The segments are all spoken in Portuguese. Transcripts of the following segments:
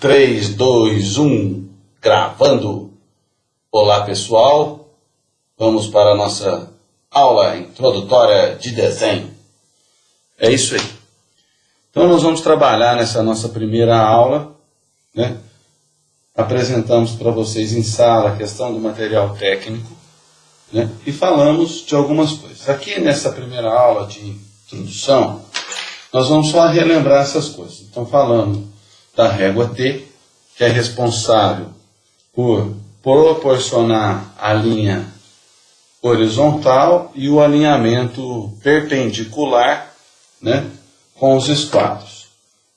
3, 2, 1, gravando. Olá pessoal, vamos para a nossa aula introdutória de desenho. É isso aí. Então nós vamos trabalhar nessa nossa primeira aula, né? apresentamos para vocês em sala a questão do material técnico né? e falamos de algumas coisas. Aqui nessa primeira aula de introdução, nós vamos só relembrar essas coisas. Então falando da régua T, que é responsável por proporcionar a linha horizontal e o alinhamento perpendicular né, com os esquadros.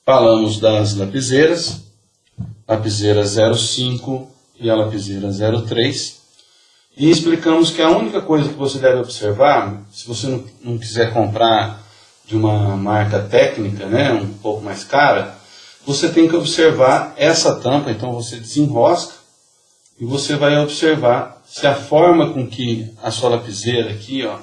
Falamos das lapiseiras, lapiseira 05 e a lapiseira 03, e explicamos que a única coisa que você deve observar, se você não, não quiser comprar de uma marca técnica, né, um pouco mais cara, você tem que observar essa tampa, então você desenrosca e você vai observar se a forma com que a sua lapiseira aqui, ó,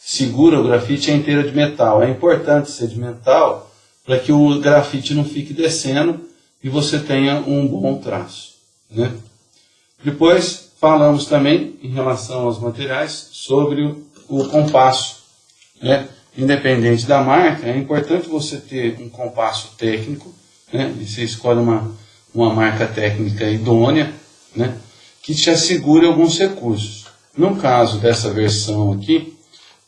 segura o grafite é inteira de metal. É importante ser de metal para que o grafite não fique descendo e você tenha um bom traço. Né? Depois falamos também, em relação aos materiais, sobre o, compasso. Né? Independente da marca, é importante você ter um compasso técnico, né? Você escolhe uma, uma marca técnica idônea, né? Que te assegure alguns recursos. No caso dessa versão aqui,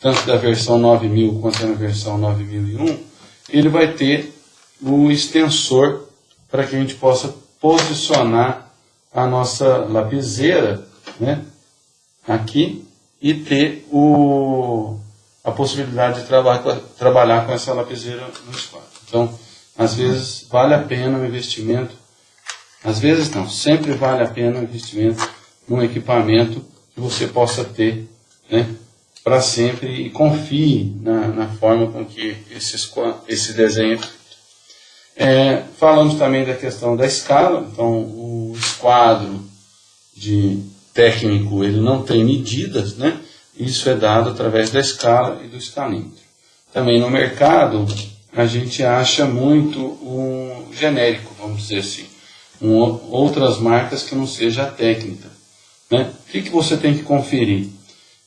tanto da versão 9000 quanto da versão 9001, ele vai ter o extensor para que a gente possa posicionar a nossa lapiseira né, aqui e ter o, a possibilidade de traba trabalhar com essa lapiseira no espaço. Então, às vezes vale a pena o investimento, às vezes não, sempre vale a pena o investimento num equipamento que você possa ter né, para sempre e confie na, na, forma com que esses, esse desenho é, falamos também da questão da escala, então o esquadro de técnico ele não tem medidas, né? isso é dado através da escala e do escalímetro. Também no mercado a gente acha muito um genérico, vamos dizer assim, um, outras marcas que não seja a técnica. Né? O que, que você tem que conferir?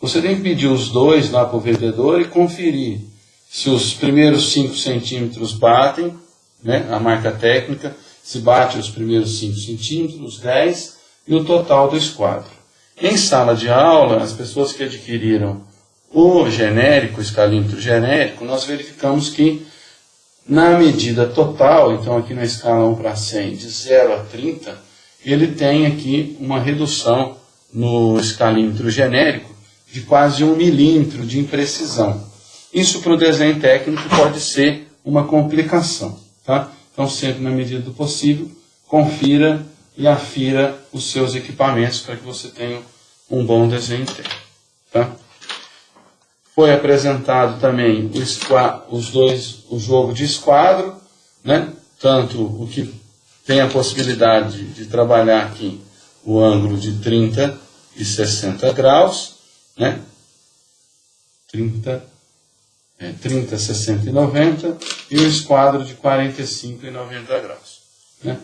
Você tem que pedir os dois lá para o vendedor e conferir se os primeiros 5 centímetros batem, né, a marca técnica, se bate os primeiros 5 centímetros, os 10 e o total do esquadro. Em sala de aula, as pessoas que adquiriram o genérico, o escalímetro genérico, nós verificamos que na medida total, então aqui na escala 1 para 100, de 0 a 30, ele tem aqui uma redução no escalímetro genérico de quase um milímetro de imprecisão. Isso para o desenho técnico pode ser uma complicação. Tá? Então, sempre na medida do possível, confira e afira os seus equipamentos para que você tenha um bom desenho técnico. Tá? Foi apresentado também o, os dois, o jogo de esquadro, né? tanto o que tem a possibilidade de trabalhar aqui o ângulo de 30 e 60 graus, né? 30, é, 30, 60 e 90, e o esquadro de 45 e 90 graus. Né?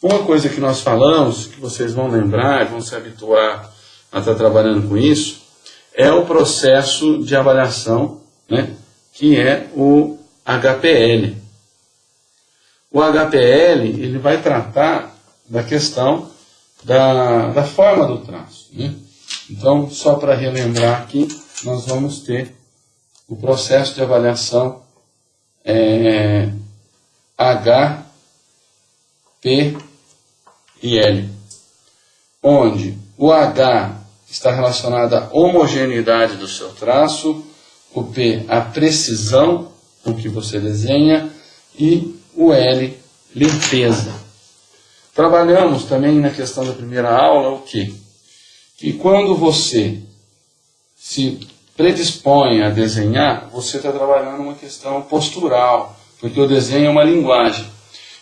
Uma coisa que nós falamos, que vocês vão lembrar, vão se habituar a estar trabalhando com isso, é o processo de avaliação, né, que é o HPL. O HPL ele vai tratar da questão da, da forma do traço. Né? Então, só para relembrar aqui, nós vamos ter o processo de avaliação é, H, P e L, onde o H está relacionado à homogeneidade do seu traço, o P, a precisão com que você desenha, e o L, limpeza. Trabalhamos também na questão da primeira aula o quê? Que quando você se predispõe a desenhar, você está trabalhando uma questão postural, porque o desenho é uma linguagem.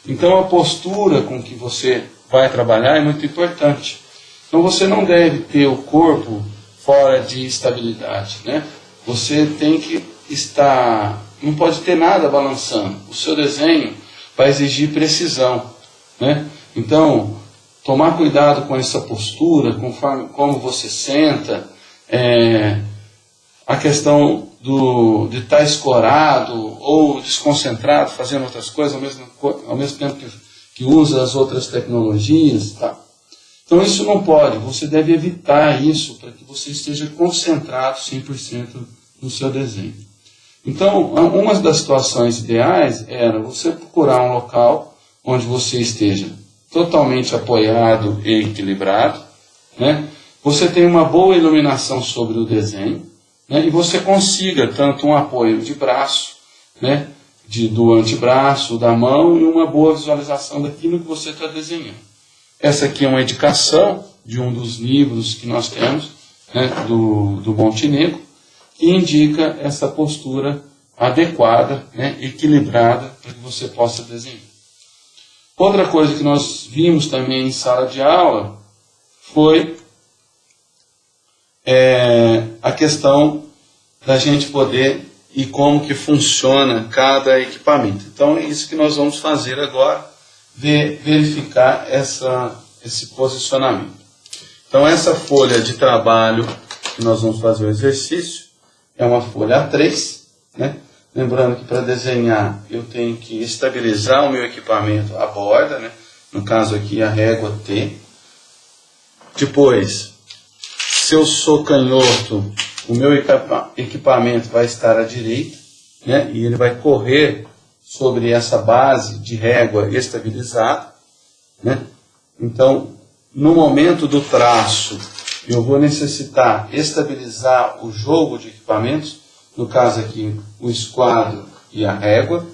Então a postura com que você vai trabalhar é muito importante. Então você não deve ter o corpo fora de estabilidade, né? Você tem que estar, não pode ter nada balançando. O seu desenho vai exigir precisão, né? Então, tomar cuidado com essa postura, conforme como você senta, é, a questão do, de estar escorado ou desconcentrado, fazendo outras coisas ao mesmo, ao mesmo tempo que, que usa as outras tecnologias. Tá? Então isso não pode, você deve evitar isso para que você esteja concentrado 100% no seu desenho. Então, uma das situações ideais era você procurar um local onde você esteja totalmente apoiado e equilibrado, né? você tem uma boa iluminação sobre o desenho, né? e você consiga tanto um apoio de braço, né? de, do antebraço, da mão, e uma boa visualização daquilo que você está desenhando. Essa aqui é uma indicação de um dos livros que nós temos, né? do, do Montenegro, que indica essa postura adequada, né? equilibrada, para que você possa desenhar. Outra coisa que nós vimos também em sala de aula foi é, a questão da gente poder e como que funciona cada equipamento. Então é isso que nós vamos fazer agora, ver, verificar essa, esse posicionamento. Então essa folha de trabalho que nós vamos fazer o exercício é uma folha A3, né? Lembrando que para desenhar eu tenho que estabilizar o meu equipamento à borda, né? no caso aqui a régua T. Depois, se eu sou canhoto, o meu equipamento vai estar à direita, né? e ele vai correr sobre essa base de régua estabilizada. Né? Então, no momento do traço, eu vou necessitar estabilizar o jogo de equipamentos, no caso aqui o esquadro e a régua,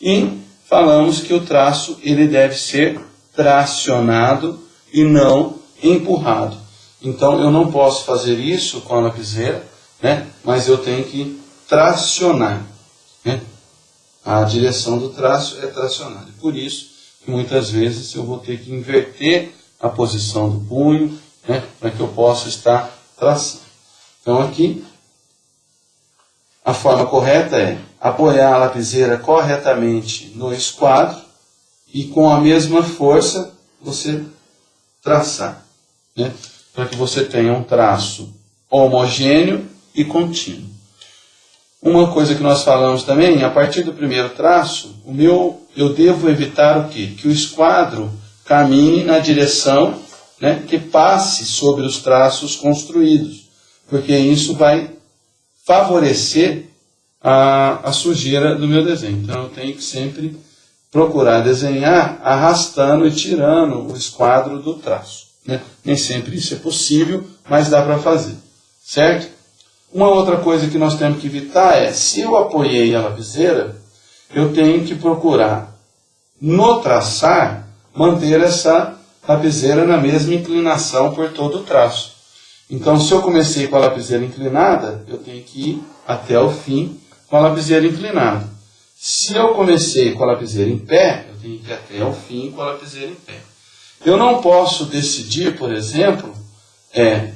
e falamos que o traço ele deve ser tracionado e não empurrado. Então eu não posso fazer isso com a lapiseira, né? mas eu tenho que tracionar. Né? A direção do traço é tracionar. E por isso muitas vezes eu vou ter que inverter a posição do punho né? para que eu possa estar traçando. Então aqui a forma correta é apoiar a lapiseira corretamente no esquadro e com a mesma força você traçar. Né? para que você tenha um traço homogêneo e contínuo. Uma coisa que nós falamos também, a partir do primeiro traço, o meu, eu devo evitar o quê? Que o esquadro caminhe na direção né, que passe sobre os traços construídos, porque isso vai favorecer a, a sujeira do meu desenho. Então eu tenho que sempre procurar desenhar arrastando e tirando o esquadro do traço. Né? Nem sempre isso é possível, mas dá para fazer. Certo? Uma outra coisa que nós temos que evitar é, se eu apoiei a lapiseira, eu tenho que procurar, no traçar, manter essa lapiseira na mesma inclinação por todo o traço. Então, se eu comecei com a lapiseira inclinada, eu tenho que ir até o fim com a lapiseira inclinada. Se eu comecei com a lapiseira em pé, eu tenho que ir até o fim com a lapiseira em pé. Eu não posso decidir, por exemplo, é,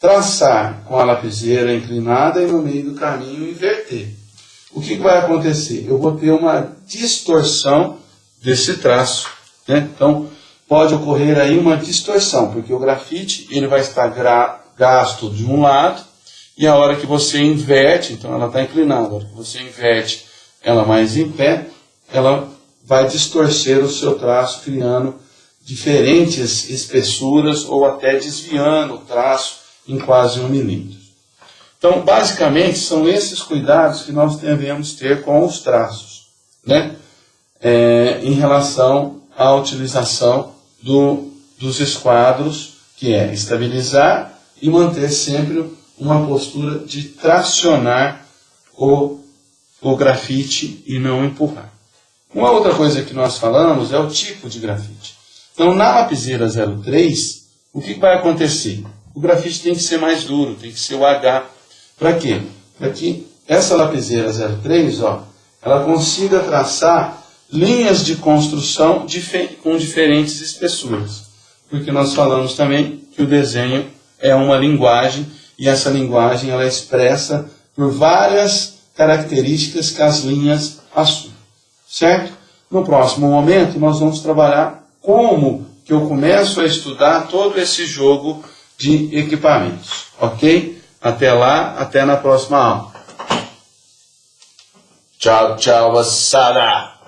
traçar com a lapiseira inclinada e no meio do caminho inverter. O que vai acontecer? Eu vou ter uma distorção desse traço. Né? Então, pode ocorrer aí uma distorção, porque o grafite ele vai estar gasto de um lado e a hora que você inverte, então ela está inclinada, a hora que você inverte ela mais em pé, ela vai distorcer o seu traço, criando diferentes espessuras ou até desviando o traço em quase um milímetro. Então, basicamente, são esses cuidados que nós devemos ter com os traços, né? É, em relação à utilização do, dos esquadros, que é estabilizar e manter sempre uma postura de tracionar o, o grafite e não empurrar. Uma outra coisa que nós falamos é o tipo de grafite. Então, na lapiseira 03, o que vai acontecer? O grafite tem que ser mais duro, tem que ser o H. Para quê? Para que essa lapiseira 03, ó, ela consiga traçar linhas de construção com diferentes espessuras. Porque nós falamos também que o desenho é uma linguagem e essa linguagem ela é expressa por várias características que as linhas assumem. Certo? No próximo momento, nós vamos trabalhar como que eu começo a estudar todo esse jogo de equipamentos, ok? Até lá, até na próxima aula. Tchau, tchau, moçada!